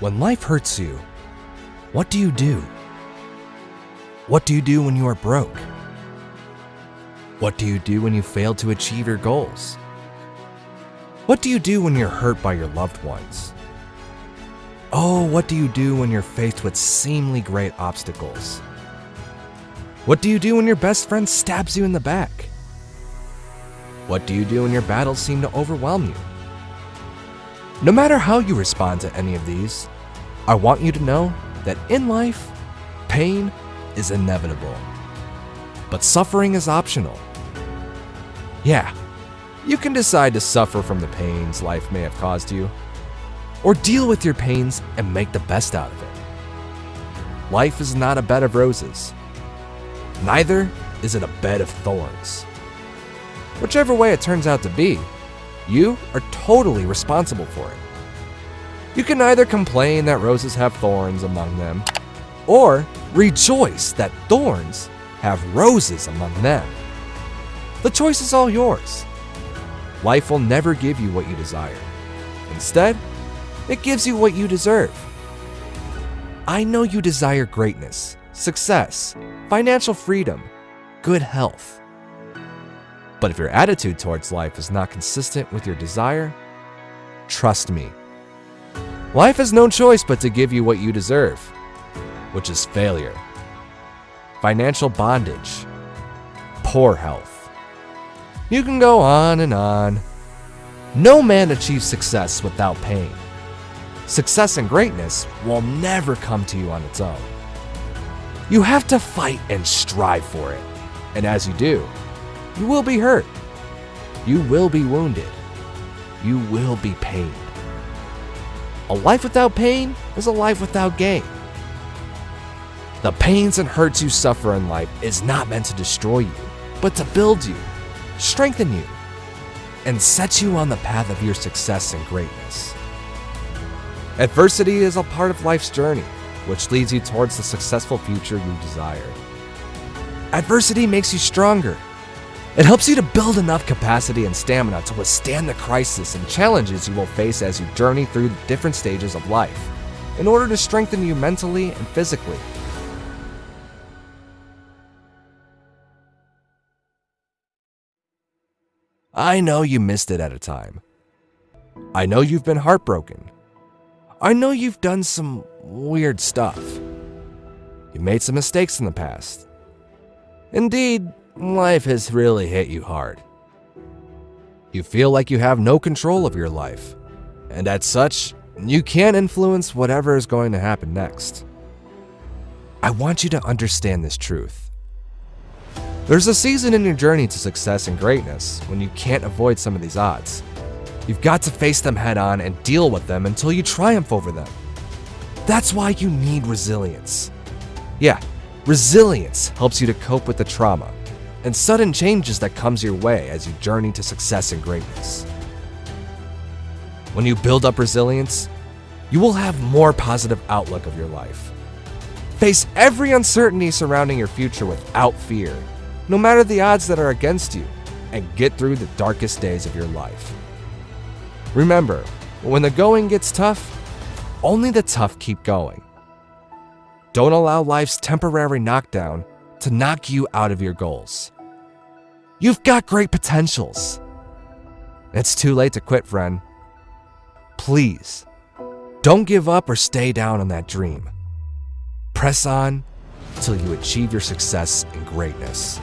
When life hurts you, what do you do? What do you do when you are broke? What do you do when you fail to achieve your goals? What do you do when you're hurt by your loved ones? Oh, what do you do when you're faced with seemingly great obstacles? What do you do when your best friend stabs you in the back? What do you do when your battles seem to overwhelm you? No matter how you respond to any of these, I want you to know that in life, pain is inevitable. But suffering is optional. Yeah, you can decide to suffer from the pains life may have caused you, or deal with your pains and make the best out of it. Life is not a bed of roses. Neither is it a bed of thorns. Whichever way it turns out to be, you are totally responsible for it. You can either complain that roses have thorns among them, or rejoice that thorns have roses among them. The choice is all yours. Life will never give you what you desire. Instead, it gives you what you deserve. I know you desire greatness, success, financial freedom, good health. But if your attitude towards life is not consistent with your desire, trust me, life has no choice but to give you what you deserve, which is failure, financial bondage, poor health. You can go on and on. No man achieves success without pain. Success and greatness will never come to you on its own. You have to fight and strive for it. And as you do, you will be hurt. You will be wounded. You will be pained. A life without pain is a life without gain. The pains and hurts you suffer in life is not meant to destroy you, but to build you, strengthen you, and set you on the path of your success and greatness. Adversity is a part of life's journey, which leads you towards the successful future you desire. Adversity makes you stronger. It helps you to build enough capacity and stamina to withstand the crisis and challenges you will face as you journey through the different stages of life, in order to strengthen you mentally and physically. I know you missed it at a time. I know you've been heartbroken. I know you've done some weird stuff. You made some mistakes in the past. Indeed, life has really hit you hard. You feel like you have no control of your life, and as such, you can't influence whatever is going to happen next. I want you to understand this truth. There's a season in your journey to success and greatness when you can't avoid some of these odds. You've got to face them head on and deal with them until you triumph over them. That's why you need resilience. Yeah, resilience helps you to cope with the trauma and sudden changes that comes your way as you journey to success and greatness. When you build up resilience, you will have more positive outlook of your life. Face every uncertainty surrounding your future without fear, no matter the odds that are against you, and get through the darkest days of your life. Remember, when the going gets tough, only the tough keep going. Don't allow life's temporary knockdown to knock you out of your goals. You've got great potentials. It's too late to quit, friend. Please, don't give up or stay down on that dream. Press on till you achieve your success and greatness.